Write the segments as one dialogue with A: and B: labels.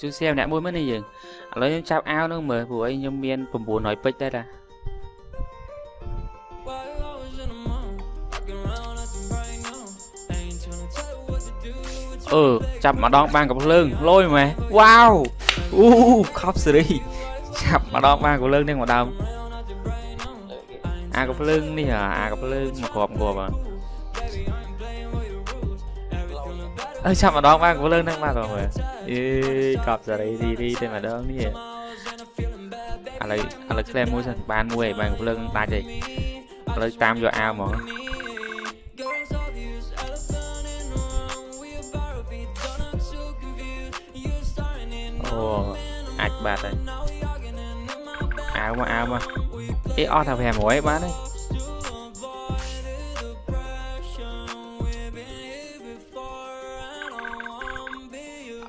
A: ជួយ share ម្នាក់មួយមើលនេះយើងឥឡូវខ្ញុំចាប់អាវនឹងមើលព្រោះអីខ្ញុំមាន900ពេជ្រដែរតាអឺចាប់ម្ដងបានកំភ្លើងលយមែនវ៉ាវអូខប់សេរីចាប់ម្ដងបានកំភ្លើងនេះម្ដងអាកំភ្លើងនេះអាកំភ្លើងមកគ្រាប់គ្រាប់អើចាប់ម្ដងបានកំភ្លើងហ្នឹងបានបងមើលអេកប់សេរីរីរីតែម្ដងនេះឥឡូវឥឡូវក្លែមួយសិនបានមួយហើយបានកំភ្លើងដាច់ហើ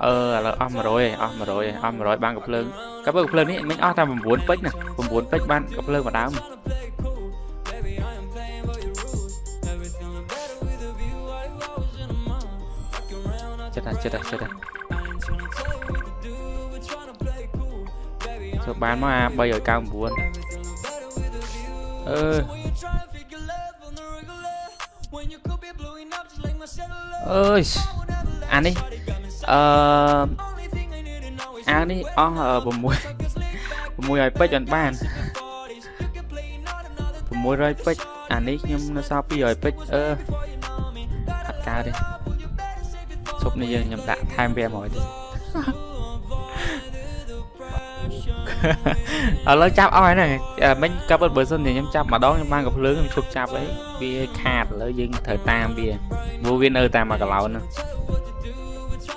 A: អឺឥឡូវអស់100ហើយអស់100ហើយអស់100បានកំភ្លើងកាប់កំភ្លើងនេះមិញអស់តែ9ពេជ្រណា9ពេជ្របានកំភ្លើងមួយដើមចិត្តចិត្តចិត្តទៅបានមកអា399អឺ អើយអានេះអឺអានេះអស់6 600ពេជ្រអត់បាន600ពេជ្រអានេះខ្ញុំនៅសល់200ពេជ្រអឺអត់កើតទេឈប់នេះយើងខ្ញុំដាក់ថែម500ទៀត ឥឡូវចាប់អស់ហើយហ្នឹងមិញកាប់បើសិនជាខ្ញុំចាប់ម្ដងខ្ញុំបានកំភ្លើងខ្ញុំឈប់ចាប់អីវាខាតឥឡូវយើងត្រូវតាមវាព្រោះវានៅតាមមួយកន្លោនហ្នឹង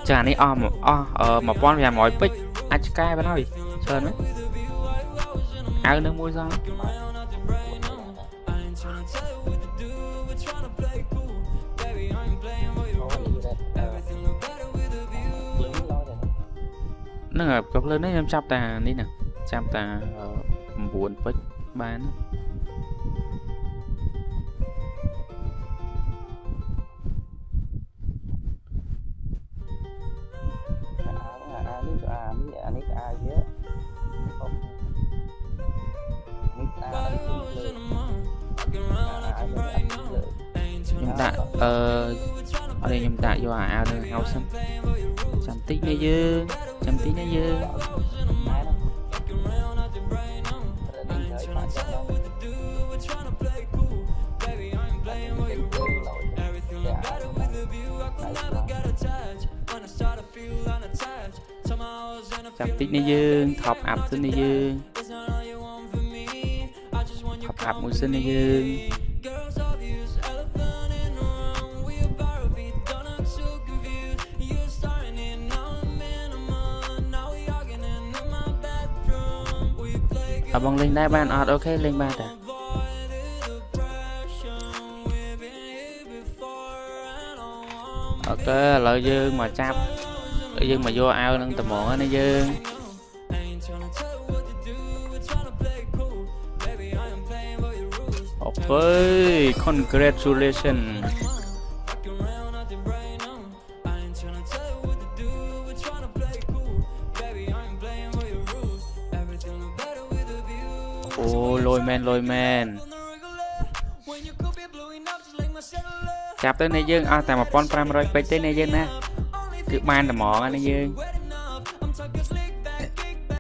A: ចាអានេះអស់អស់1500ពេជ្រអាចកែបានហើយច្រើនមែនអៅនឹងមួយសោះហ្នឹងហើយកភ្លើងនេះខ្ញុំចាប់តានេះណា ចាប់តា9ពេជ្របានខ្ញុំដាក់អឺអត់ខ្ញុំដាក់យកអាវនៅហៅសិនចាំតិចនេះយើងចាំតិចនេះយើង ចាំតិចនេះយើងថប់អាប់សិននេះយើងថប់អាប់មួយសិននេះយើងអបងលេងដែរបានអត់អូខេលេងបានតាអូខេឥឡូវយើងមកចាប់ យើងមកយកអាវនឹងត្មងណាយើងអូខេ congratulation អូលយមែនលយមែនចាប់ទៅនេះយើងអស់តែ1500ពេជ្រទេនេះយើងណា គឺបានតែហ្មងណាយើង